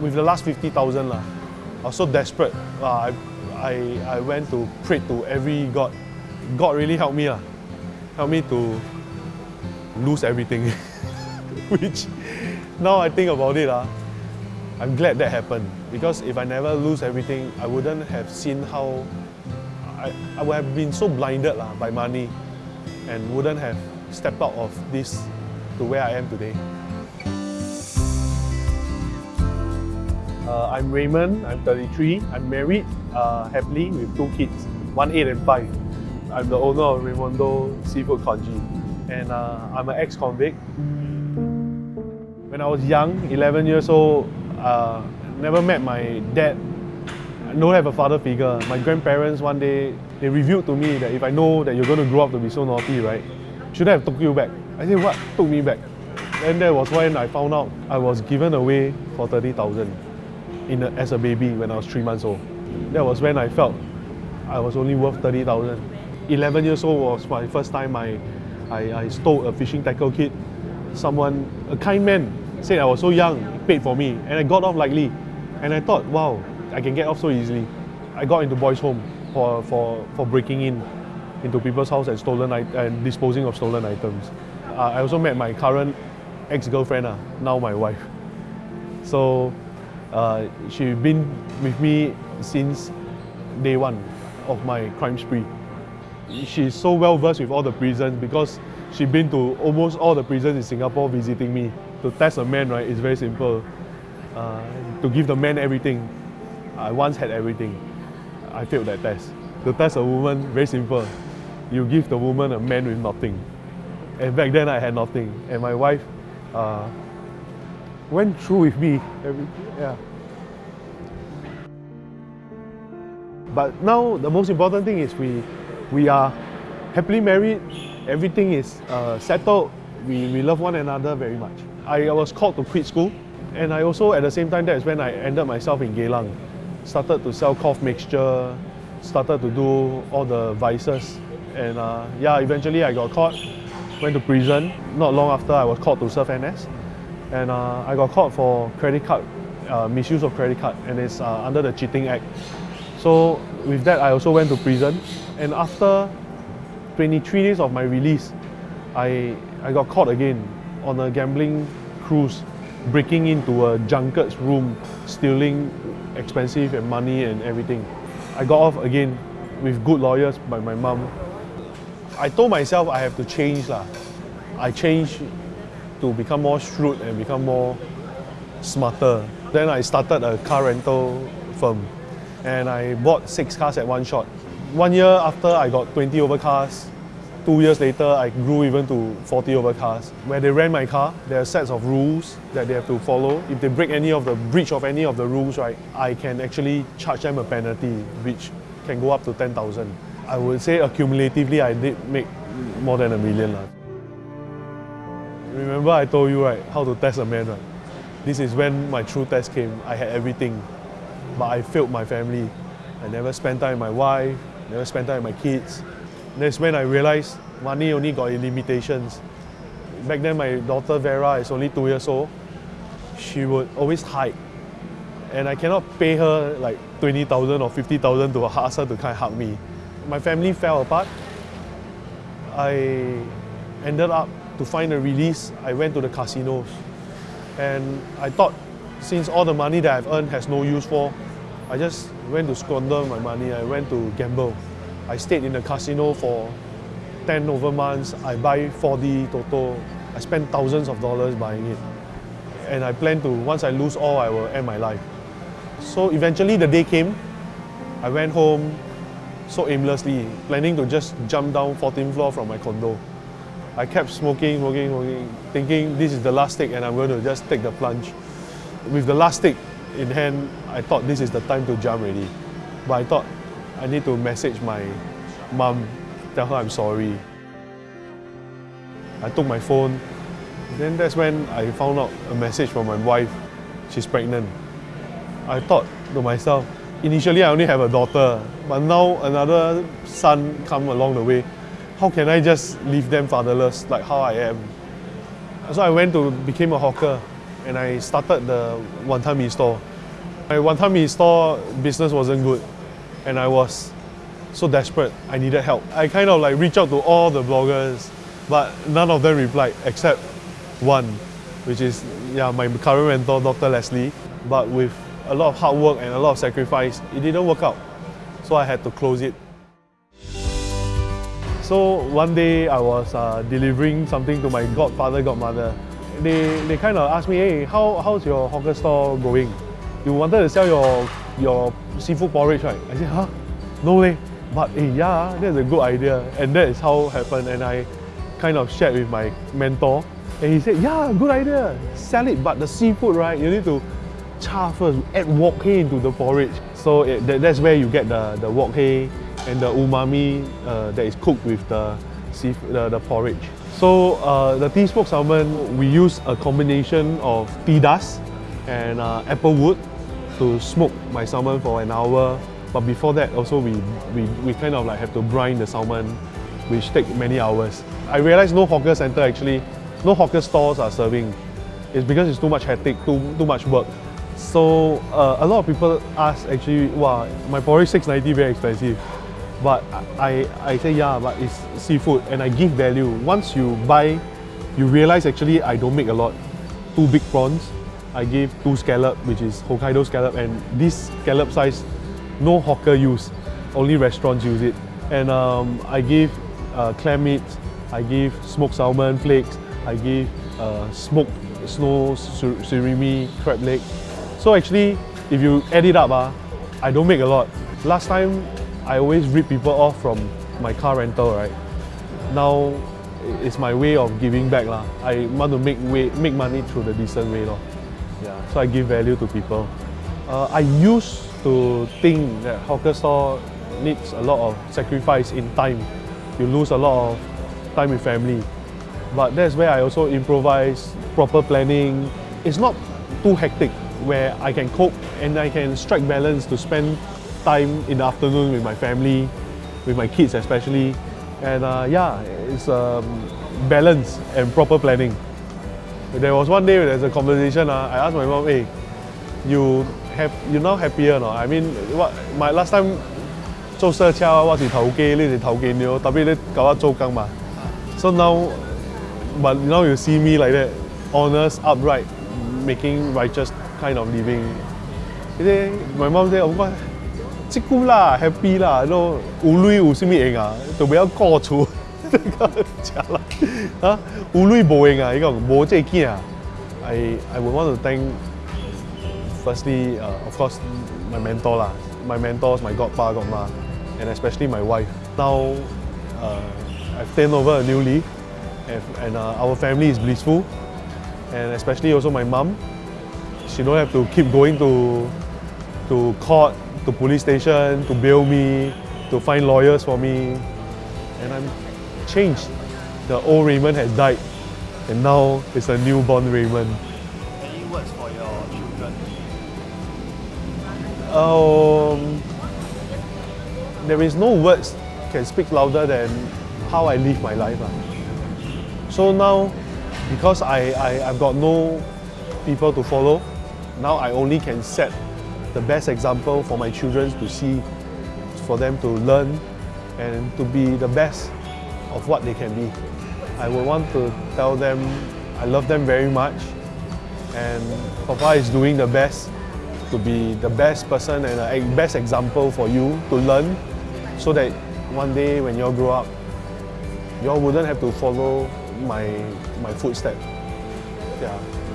with the last 50,000 lah. I was so desperate. Uh, I, I, I went to pray to every God. God really helped me lah. Helped me to lose everything. Which now I think about it, uh, I'm glad that happened. Because if I never lose everything, I wouldn't have seen how I, I would have been so blinded lah, by money and wouldn't have stepped out of this to where I am today. Uh, I'm Raymond, I'm 33, I'm married uh, happily with two kids, one 8 and 5. I'm the owner of Raimondo Seafood Congee and uh, I'm an ex-convict. When I was young, 11 years old, uh, never met my dad, I don't have a father figure. My grandparents one day, they revealed to me that if I know that you're going to grow up to be so naughty, right, should I have took you back? I said, what took me back? And that was when I found out I was given away for 30,000 in a, as a baby when I was three months old. That was when I felt I was only worth 30,000. 11 years old was my first time I, I, I stole a fishing tackle kit. Someone, a kind man, said I was so young, paid for me, and I got off lightly. And I thought, wow, I can get off so easily. I got into boys' home for, for, for breaking in into people's house and stolen and disposing of stolen items. Uh, I also met my current ex-girlfriend, uh, now my wife. So uh, she's been with me since day one of my crime spree. She's so well versed with all the prisons because she's been to almost all the prisons in Singapore visiting me. To test a man, right, is very simple. Uh, to give the man everything. I once had everything. I failed that test. To test a woman, very simple. You give the woman a man with nothing. And back then I had nothing. And my wife uh, went through with me. Yeah. But now the most important thing is we, we are happily married. Everything is uh, settled. We, we love one another very much. I was called to quit school. And I also, at the same time, that's when I ended myself in Geylang. Started to sell cough mixture, started to do all the vices. And uh, yeah, eventually I got caught, went to prison. Not long after, I was called to serve NS. And uh, I got caught for credit card, uh, misuse of credit card, and it's uh, under the Cheating Act. So with that, I also went to prison. And after 23 days of my release, I, I got caught again on a gambling cruise, breaking into a junket's room, stealing expensive and money and everything. I got off again with good lawyers by my mom. I told myself I have to change. Lah. I changed to become more shrewd and become more smarter. Then I started a car rental firm and I bought six cars at one shot. One year after I got 20 over cars, two years later I grew even to 40 over cars. Where they rent my car, there are sets of rules that they have to follow. If they break any of the breach of any of the rules, right, I can actually charge them a penalty which can go up to 10,000. I would say accumulatively I did make more than a million. Lah. Remember I told you right, how to test a man right? This is when my true test came. I had everything, but I failed my family. I never spent time with my wife, never spent time with my kids. That's when I realized money only got limitations. Back then my daughter Vera is only two years old. She would always hide. And I cannot pay her like 20,000 or 50,000 to ask her to kind of hug me. My family fell apart. I ended up to find a release, I went to the casinos. And I thought, since all the money that I've earned has no use for, I just went to squander my money. I went to gamble. I stayed in the casino for 10 over months. I buy 4D Toto. I spent thousands of dollars buying it. And I plan to, once I lose all, I will end my life. So eventually the day came. I went home so aimlessly, planning to just jump down 14th floor from my condo. I kept smoking, smoking, smoking, thinking this is the last stick and I'm going to just take the plunge. With the last stick in hand, I thought this is the time to jump already. But I thought I need to message my mom, tell her I'm sorry. I took my phone. Then that's when I found out a message from my wife. She's pregnant. I thought to myself, initially I only have a daughter, but now another son come along the way how can I just leave them fatherless like how I am? So I went to became a hawker and I started the Wanton Mee store. My Wanton Mee store business wasn't good and I was so desperate, I needed help. I kind of like reached out to all the bloggers, but none of them replied except one, which is yeah, my current mentor, Dr. Leslie. But with a lot of hard work and a lot of sacrifice, it didn't work out. So I had to close it. So one day I was uh, delivering something to my godfather, godmother. They, they kind of asked me, hey, how, how's your hawker store going? You wanted to sell your, your seafood porridge, right? I said, huh? No way. But hey, yeah, that's a good idea. And that is how it happened. And I kind of shared with my mentor. And he said, yeah, good idea. Sell it, but the seafood, right? You need to char first, add wok hei into the porridge. So it, that, that's where you get the, the wok hei and the umami uh, that is cooked with the, the, the porridge. So uh, the tea smoked salmon, we use a combination of tea dust and uh, apple wood to smoke my salmon for an hour. But before that, also we, we, we kind of like have to brine the salmon, which take many hours. I realized no hawker center actually, no hawker stores are serving. It's because it's too much hectic, too, too much work. So uh, a lot of people ask actually, wow, my porridge 690 very expensive. But I, I say, yeah, but it's seafood and I give value. Once you buy, you realize actually I don't make a lot. Two big prawns, I give two scallop, which is Hokkaido scallop, and this scallop size, no hawker use, only restaurants use it. And um, I give uh, clam meat, I give smoked salmon flakes, I give uh, smoked snow sur surimi crab leg. So actually, if you add it up, uh, I don't make a lot. Last time, I always rip people off from my car rental, right? Now, it's my way of giving back. Lah. I want to make, way, make money through the decent way. Yeah, so I give value to people. Uh, I used to think that hawker store needs a lot of sacrifice in time. You lose a lot of time with family. But that's where I also improvise, proper planning. It's not too hectic where I can cope and I can strike balance to spend time in the afternoon with my family, with my kids especially. And uh, yeah, it's um, balance and proper planning. There was one day there's a conversation, uh, I asked my mom, hey, you have you now happier or not? I mean, what my last time 做社车我是头机，你是头机了，特别你搞我做工嘛。So now, but now you see me like that, honest, upright, making righteous kind of living. Say, my mom say, of course, cukup. You I would want to thank firstly, uh, of course, my mentor lah, my mentors, my and especially my wife. Now, uh, I've taken over a and, uh, our family is blissful, and especially also my mum. She don't have to keep going to to court to police station, to bail me, to find lawyers for me, and I'm changed. The old Raymond has died, and now it's a newborn Raymond. Any words for your children? Um, there is no words can speak louder than how I live my life. ah. So now, because I, I, I've got no people to follow, now I only can set the best example for my children to see, for them to learn and to be the best of what they can be. I would want to tell them I love them very much and Papa is doing the best to be the best person and a best example for you to learn so that one day when you all grow up, you all wouldn't have to follow my, my footsteps. Yeah.